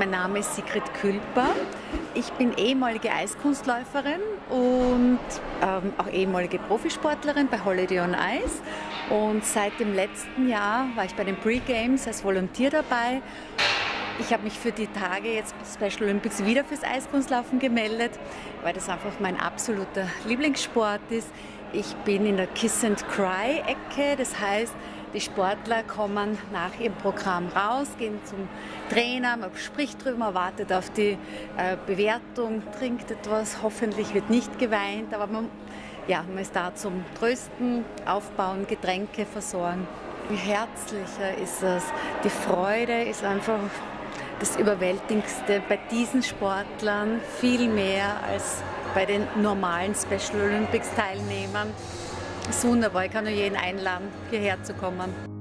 Mein Name ist Sigrid Külper. Ich bin ehemalige Eiskunstläuferin und ähm, auch ehemalige Profisportlerin bei Holiday on Ice. Und seit dem letzten Jahr war ich bei den Pre-Games als Volontier dabei. Ich habe mich für die Tage jetzt Special Olympics wieder fürs Eiskunstlaufen gemeldet, weil das einfach mein absoluter Lieblingssport ist. Ich bin in der Kiss and Cry Ecke, das heißt, die Sportler kommen nach ihrem Programm raus, gehen zum Trainer, man spricht drüber, wartet auf die äh, Bewertung, trinkt etwas, hoffentlich wird nicht geweint, aber man, ja, man ist da zum Trösten, Aufbauen, Getränke versorgen. Wie herzlicher ist es, die Freude ist einfach das Überwältigendste bei diesen Sportlern, viel mehr als bei den normalen Special Olympics Teilnehmern. Das ist wunderbar, ich kann nur jeden einladen, hierher zu kommen.